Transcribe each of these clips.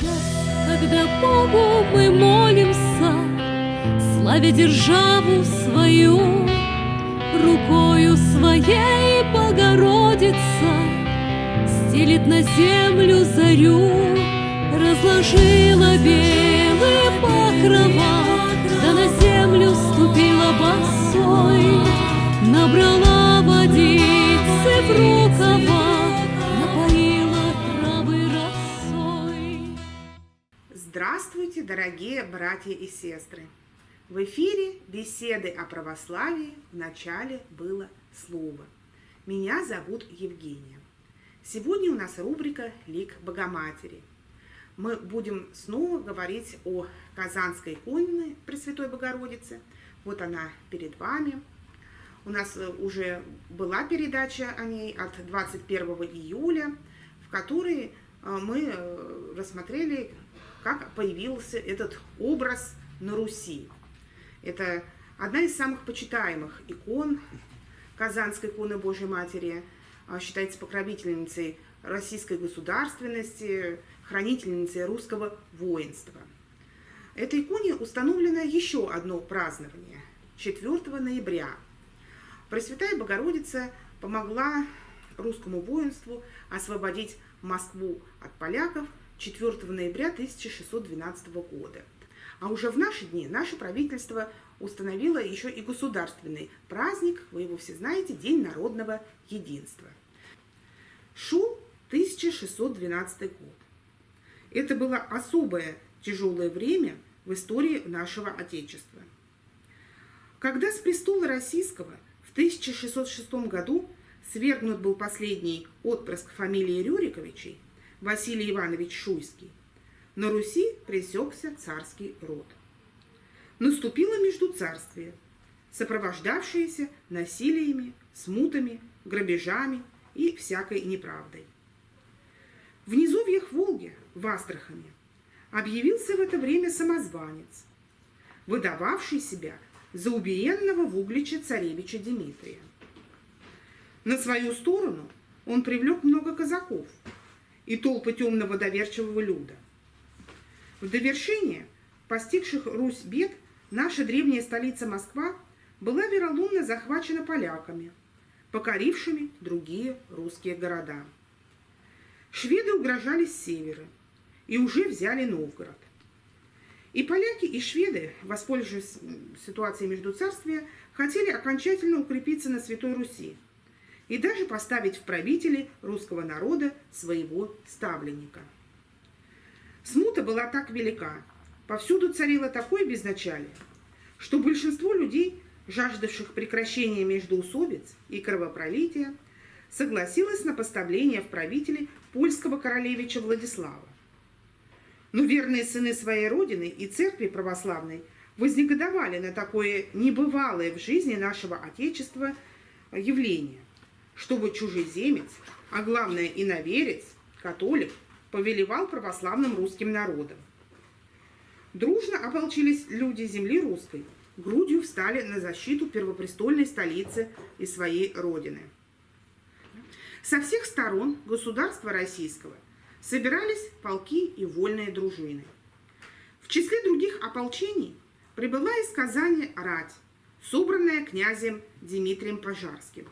час, когда Богу мы молимся, Славя державу свою, Рукою своей Богородица Стелит на землю зарю, Разложила белые покрова, Да на землю ступила босой, Набрала водицы в рукава, Здравствуйте, дорогие братья и сестры! В эфире беседы о православии в начале было слово. Меня зовут Евгения. Сегодня у нас рубрика «Лик Богоматери». Мы будем снова говорить о Казанской иконе Пресвятой Богородицы. Вот она перед вами. У нас э, уже была передача о ней от 21 июля, в которой э, мы э, рассмотрели, как появился этот образ на Руси. Это одна из самых почитаемых икон Казанской иконы Божьей Матери, а, считается покровительницей российской государственности, хранительницей русского воинства. Этой иконе установлено еще одно празднование – 4 ноября. Пресвятая Богородица помогла русскому воинству освободить Москву от поляков 4 ноября 1612 года – а уже в наши дни наше правительство установило еще и государственный праздник, вы его все знаете, День народного единства. Шел 1612 год. Это было особое тяжелое время в истории нашего Отечества. Когда с престола российского в 1606 году свергнут был последний отпрыск фамилии Рюриковичей, Василий Иванович Шуйский, на Руси пресекся царский род. Наступило междуцарствие, сопровождавшееся насилиями, смутами, грабежами и всякой неправдой. В низовьях Волги, в Астрахани, объявился в это время самозванец, выдававший себя за убиенного в Угличе царевича Дмитрия. На свою сторону он привлек много казаков и толпы темного доверчивого люда – в довершение постигших Русь бед наша древняя столица Москва была вероломно захвачена поляками, покорившими другие русские города. Шведы угрожали с севера и уже взяли Новгород. И поляки, и шведы, воспользовавшись ситуацией между царствия, хотели окончательно укрепиться на Святой Руси и даже поставить в правители русского народа своего ставленника – Смута была так велика, повсюду царило такое безначалие, что большинство людей, жаждавших прекращения междоусобиц и кровопролития, согласилось на поставление в правители польского королевича Владислава. Но верные сыны своей родины и церкви православной вознегодовали на такое небывалое в жизни нашего Отечества явление, чтобы чужеземец, а главное иноверец, католик – повелевал православным русским народом. Дружно ополчились люди земли русской, грудью встали на защиту первопрестольной столицы и своей родины. Со всех сторон государства российского собирались полки и вольные дружины. В числе других ополчений прибыла из Казани рать, собранная князем Дмитрием Пожарским.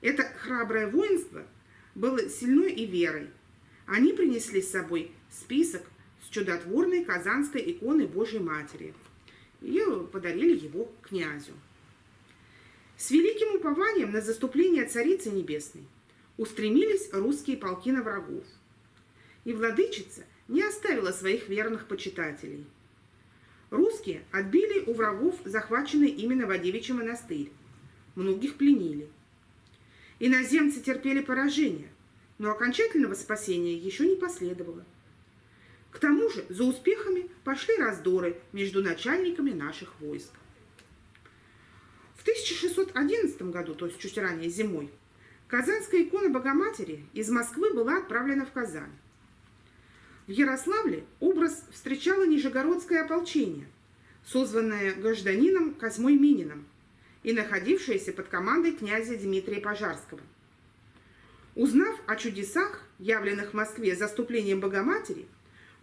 Это храброе воинство было сильной и верой, они принесли с собой список с чудотворной казанской иконой Божьей Матери и подарили его князю. С великим упованием на заступление Царицы Небесной устремились русские полки на врагов. И владычица не оставила своих верных почитателей. Русские отбили у врагов захваченный именно Вадевичий монастырь. Многих пленили. Иноземцы терпели поражение, но окончательного спасения еще не последовало. К тому же за успехами пошли раздоры между начальниками наших войск. В 1611 году, то есть чуть ранее зимой, Казанская икона Богоматери из Москвы была отправлена в Казань. В Ярославле образ встречало Нижегородское ополчение, созванное гражданином Козьмой Мининым и находившееся под командой князя Дмитрия Пожарского – Узнав о чудесах, явленных в Москве заступлением Богоматери,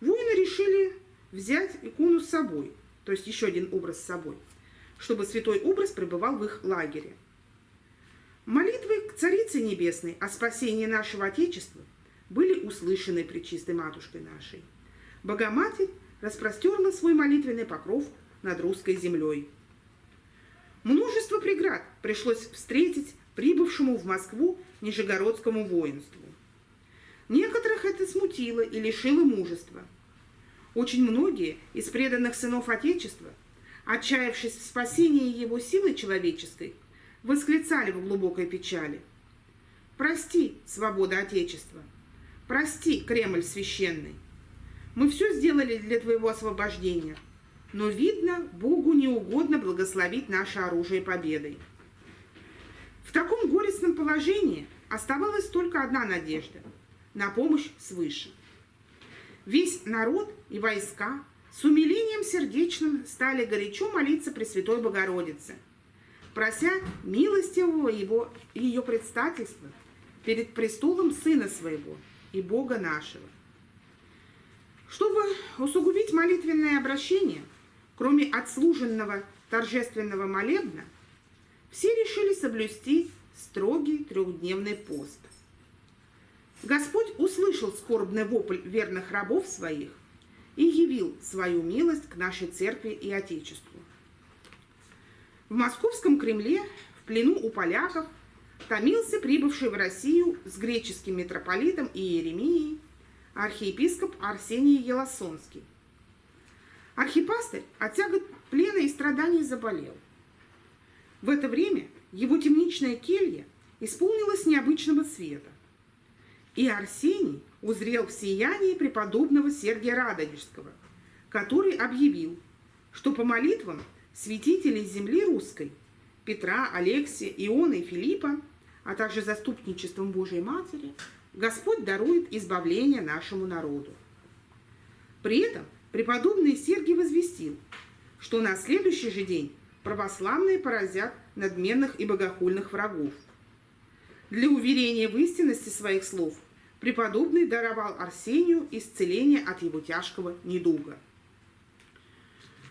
воины решили взять икону с собой, то есть еще один образ с собой, чтобы святой образ пребывал в их лагере. Молитвы к Царице Небесной о спасении нашего Отечества были услышаны Пречистой Матушкой нашей. Богоматерь распростерла свой молитвенный покров над русской землей. Множество преград пришлось встретить прибывшему в Москву Нижегородскому воинству. Некоторых это смутило и лишило мужества. Очень многие из преданных сынов Отечества, отчаявшись в спасении его силы человеческой, восклицали в глубокой печали. «Прости, свобода Отечества! Прости, Кремль священный! Мы все сделали для твоего освобождения, но, видно, Богу не угодно благословить наше оружие победой». В таком горестном положении оставалась только одна надежда – на помощь свыше. Весь народ и войска с умилением сердечным стали горячо молиться Пресвятой Богородице, прося милостивого его, ее предстательства перед престолом Сына Своего и Бога нашего. Чтобы усугубить молитвенное обращение, кроме отслуженного торжественного молебна, все решили соблюсти строгий трехдневный пост. Господь услышал скорбный вопль верных рабов своих и явил свою милость к нашей церкви и Отечеству. В московском Кремле, в плену у поляков, томился прибывший в Россию с греческим митрополитом Иеремией архиепископ Арсений Елосонский. Архипастырь от тягот плена и страданий заболел. В это время его темничная келья исполнилась необычного света. И Арсений узрел в сиянии преподобного Сергия Радонежского, который объявил, что по молитвам святителей земли русской Петра, Алексия, Иона и Филиппа, а также заступничеством Божией Матери, Господь дарует избавление нашему народу. При этом преподобный Сергий возвестил, что на следующий же день православные поразят надменных и богохульных врагов. Для уверения в истинности своих слов преподобный даровал Арсению исцеление от его тяжкого недуга.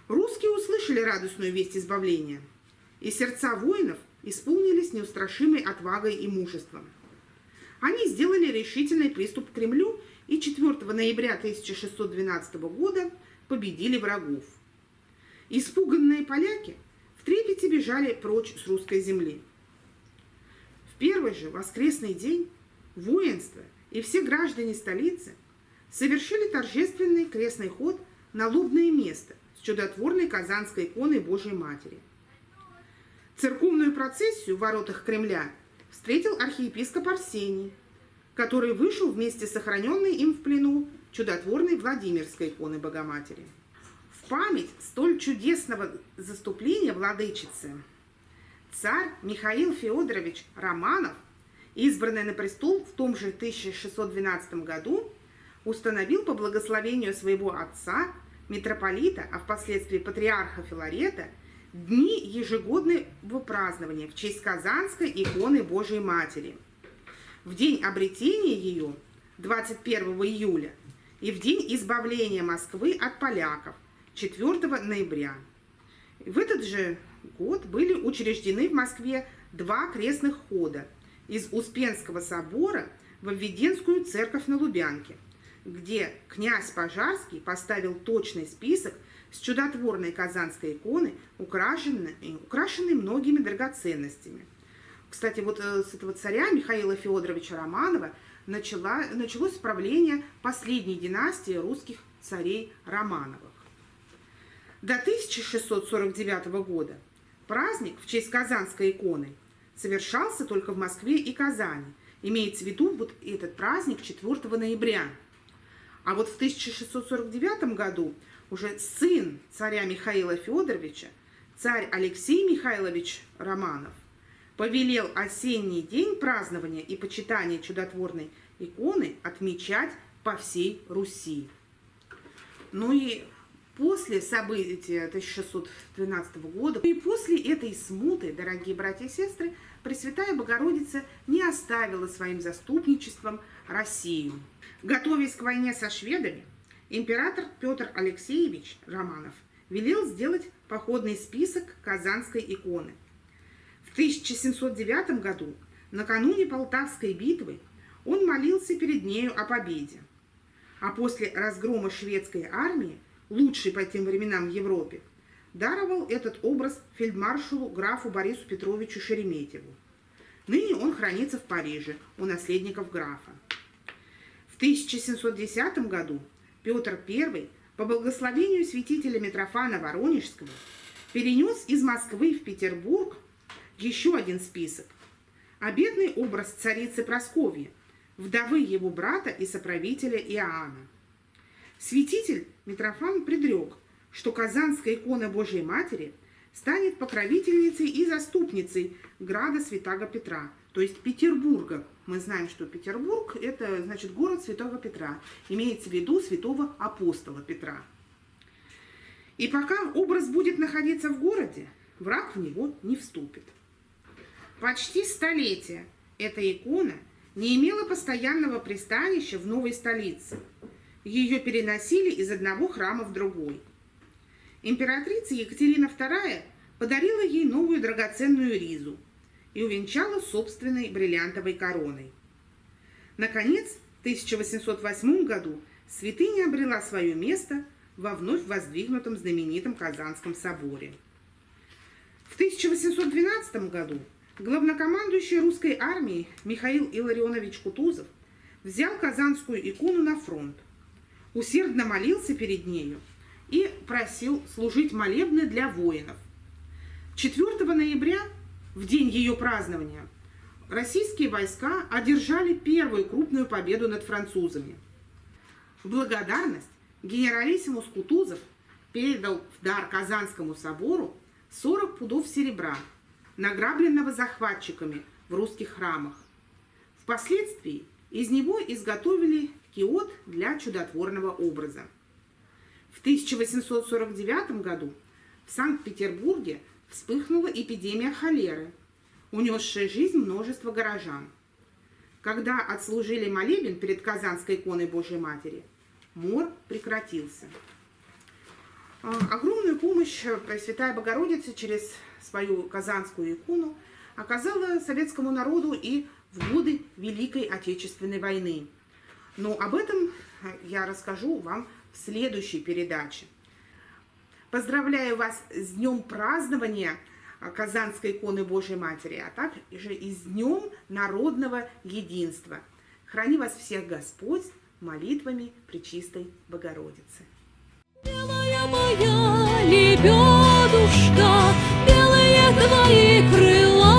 Русские услышали радостную весть избавления, и сердца воинов исполнились неустрашимой отвагой и мужеством. Они сделали решительный приступ к Кремлю и 4 ноября 1612 года победили врагов. Испуганные поляки в трепете бежали прочь с русской земли. В первый же воскресный день воинство и все граждане столицы совершили торжественный крестный ход на лобное место с чудотворной казанской иконой Божьей Матери. Церковную процессию в воротах Кремля встретил архиепископ Арсений, который вышел вместе с сохраненной им в плену чудотворной Владимирской иконы Богоматери память столь чудесного заступления владычицы царь Михаил Федорович Романов, избранный на престол в том же 1612 году, установил по благословению своего отца, митрополита, а впоследствии патриарха Филарета, дни ежегодного празднования в честь Казанской иконы Божией Матери. В день обретения ее, 21 июля, и в день избавления Москвы от поляков, 4 ноября. В этот же год были учреждены в Москве два крестных хода из Успенского собора в Введенскую церковь на Лубянке, где князь Пожарский поставил точный список с чудотворной казанской иконы, украшенной, украшенной многими драгоценностями. Кстати, вот э, с этого царя Михаила Федоровича Романова начала, началось правление последней династии русских царей Романовых. До 1649 года праздник в честь Казанской иконы совершался только в Москве и Казани. Имеется в виду вот этот праздник 4 ноября. А вот в 1649 году уже сын царя Михаила Федоровича, царь Алексей Михайлович Романов, повелел осенний день празднования и почитания чудотворной иконы отмечать по всей Руси. Ну и После событий 1612 года и после этой смуты, дорогие братья и сестры, Пресвятая Богородица не оставила своим заступничеством Россию. Готовясь к войне со шведами император Петр Алексеевич Романов велел сделать походный список Казанской иконы. В 1709 году, накануне Полтавской битвы, он молился перед нею о победе. А после разгрома шведской армии, лучшей по тем временам в Европе, даровал этот образ фельдмаршалу графу Борису Петровичу Шереметьеву. Ныне он хранится в Париже у наследников графа. В 1710 году Петр I по благословению святителя Митрофана Воронежского перенес из Москвы в Петербург еще один список. Обедный образ царицы Просковьи, вдовы его брата и соправителя Иоанна. Святитель Митрофан предрек, что Казанская икона Божьей Матери станет покровительницей и заступницей града Святаго Петра, то есть Петербурга. Мы знаем, что Петербург – это, значит, город Святого Петра. Имеется в виду святого апостола Петра. И пока образ будет находиться в городе, враг в него не вступит. Почти столетие эта икона не имела постоянного пристанища в новой столице. Ее переносили из одного храма в другой – Императрица Екатерина II подарила ей новую драгоценную ризу и увенчала собственной бриллиантовой короной. Наконец, в 1808 году святыня обрела свое место во вновь воздвигнутом знаменитом Казанском соборе. В 1812 году главнокомандующий русской армией Михаил Илларионович Кутузов взял казанскую икону на фронт, усердно молился перед нею и просил служить молебны для воинов. 4 ноября, в день ее празднования, российские войска одержали первую крупную победу над французами. В благодарность генералиссимус Кутузов передал в дар Казанскому собору 40 пудов серебра, награбленного захватчиками в русских храмах. Впоследствии из него изготовили киот для чудотворного образа. В 1849 году в Санкт-Петербурге вспыхнула эпидемия холеры, унесшая жизнь множества горожан. Когда отслужили молебен перед Казанской иконой Божьей Матери, мор прекратился. А, огромную помощь Пресвятая Богородица через свою Казанскую икону оказала советскому народу и в годы Великой Отечественной войны. Но об этом я расскажу вам в следующей передаче. Поздравляю вас с днем празднования Казанской иконы Божьей Матери, а также и с днем народного единства. Храни вас всех Господь молитвами Пречистой Богородицы. Белая моя твои крыла